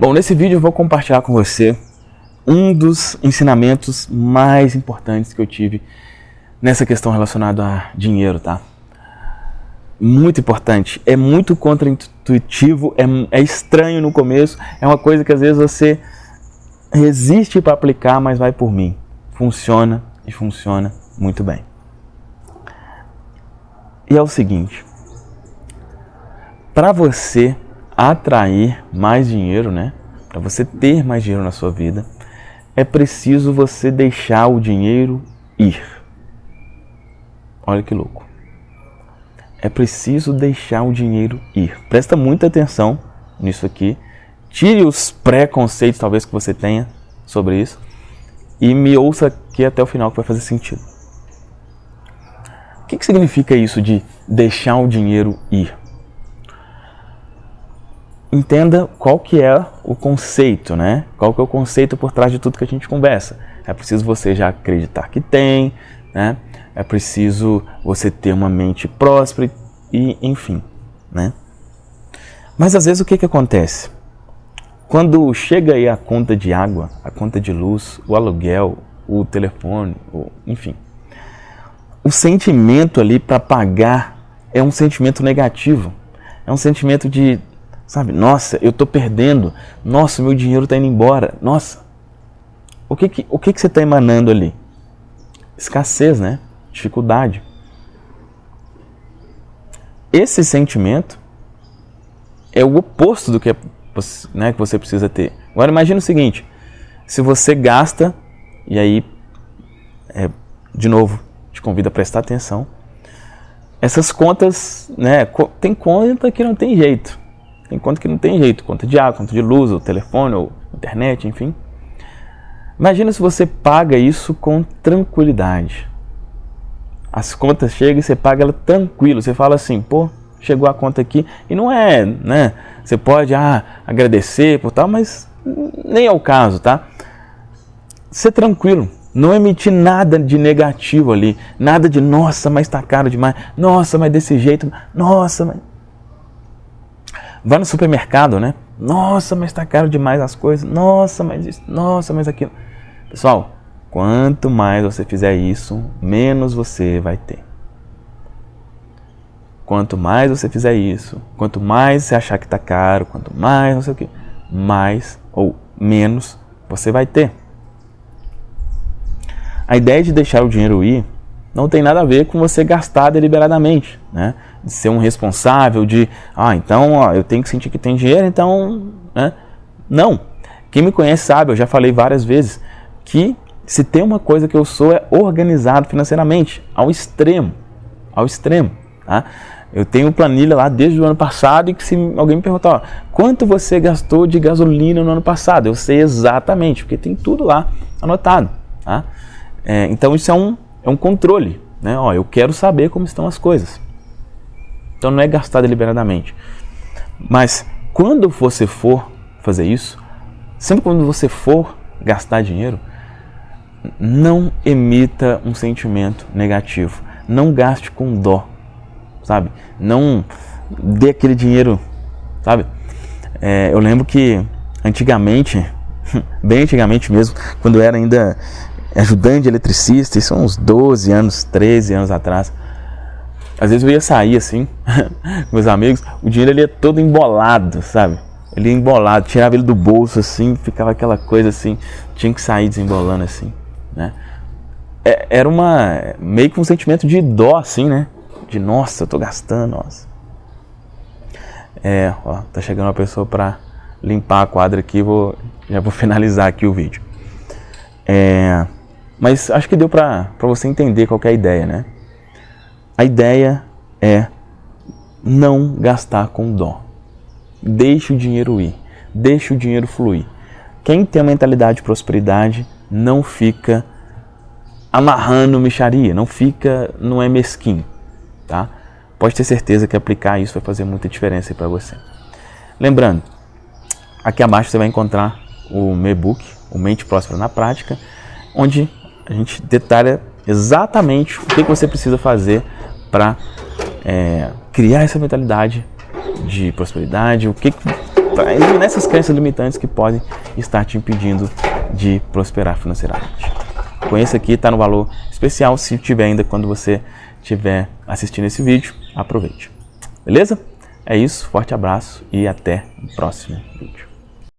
Bom, nesse vídeo eu vou compartilhar com você um dos ensinamentos mais importantes que eu tive nessa questão relacionada a dinheiro, tá? Muito importante, é muito contraintuitivo, é, é estranho no começo, é uma coisa que às vezes você resiste para aplicar, mas vai por mim. Funciona e funciona muito bem. E é o seguinte, para você atrair mais dinheiro, né? Para você ter mais dinheiro na sua vida, é preciso você deixar o dinheiro ir. Olha que louco. É preciso deixar o dinheiro ir. Presta muita atenção nisso aqui. Tire os preconceitos talvez que você tenha sobre isso e me ouça aqui até o final que vai fazer sentido. O que, que significa isso de deixar o dinheiro ir? Entenda qual que é o conceito, né? Qual que é o conceito por trás de tudo que a gente conversa. É preciso você já acreditar que tem, né? É preciso você ter uma mente próspera e, enfim, né? Mas às vezes o que que acontece? Quando chega aí a conta de água, a conta de luz, o aluguel, o telefone, o, enfim, o sentimento ali para pagar é um sentimento negativo. É um sentimento de Sabe, nossa, eu estou perdendo, nossa, meu dinheiro está indo embora, nossa. O que que, o que, que você está emanando ali? Escassez, né? Dificuldade. Esse sentimento é o oposto do que, é, né, que você precisa ter. Agora imagine o seguinte, se você gasta, e aí, é, de novo, te convido a prestar atenção, essas contas, né, tem conta que não tem jeito. Tem conta que não tem jeito, conta de água, conta de luz, ou telefone, ou internet, enfim. Imagina se você paga isso com tranquilidade. As contas chegam e você paga ela tranquilo. Você fala assim, pô, chegou a conta aqui. E não é, né? Você pode ah, agradecer por tal, mas nem é o caso, tá? Ser tranquilo. Não emitir nada de negativo ali. Nada de, nossa, mas tá caro demais. Nossa, mas desse jeito. Nossa, mas Vai no supermercado, né? Nossa, mas está caro demais as coisas. Nossa, mas isso. Nossa, mas aquilo. Pessoal, quanto mais você fizer isso, menos você vai ter. Quanto mais você fizer isso, quanto mais você achar que está caro, quanto mais não sei o que, mais ou menos você vai ter. A ideia de deixar o dinheiro ir não tem nada a ver com você gastar deliberadamente, né? De ser um responsável, de, ah, então ó, eu tenho que sentir que tem dinheiro, então, né? Não. Quem me conhece sabe, eu já falei várias vezes, que se tem uma coisa que eu sou é organizado financeiramente, ao extremo, ao extremo, tá? Eu tenho planilha lá desde o ano passado e que se alguém me perguntar, ó, quanto você gastou de gasolina no ano passado, eu sei exatamente, porque tem tudo lá anotado, tá? É, então isso é um é um controle. Né? Ó, eu quero saber como estão as coisas. Então não é gastar deliberadamente. Mas quando você for fazer isso, sempre quando você for gastar dinheiro, não emita um sentimento negativo. Não gaste com dó, sabe? Não dê aquele dinheiro, sabe? É, eu lembro que antigamente, bem antigamente mesmo, quando eu era ainda ajudante de eletricista, isso há uns 12 anos, 13 anos atrás. Às vezes eu ia sair assim, com meus amigos, o dinheiro ele ia todo embolado, sabe? Ele ia embolado, tirava ele do bolso assim, ficava aquela coisa assim, tinha que sair desembolando assim, né? É, era uma, meio que um sentimento de dó assim, né? De nossa, eu tô gastando, nossa. É, ó, tá chegando uma pessoa para limpar a quadra aqui, vou, já vou finalizar aqui o vídeo. É, mas acho que deu para você entender qual é a ideia, né? A ideia é não gastar com dó. Deixe o dinheiro ir, deixe o dinheiro fluir. Quem tem a mentalidade de prosperidade não fica amarrando micharia, não fica, não é mesquinho, tá? Pode ter certeza que aplicar isso vai fazer muita diferença para você. Lembrando, aqui abaixo você vai encontrar o meu e-book, o Mente Próspera na Prática, onde a gente detalha exatamente o que, você precisa fazer para é, criar essa mentalidade de prosperidade, o que para eliminar essas crenças limitantes que podem estar te impedindo de prosperar financeiramente. Conheça aqui, está no valor especial, se tiver ainda quando você estiver assistindo esse vídeo, aproveite. Beleza? É isso, forte abraço e até o próximo vídeo.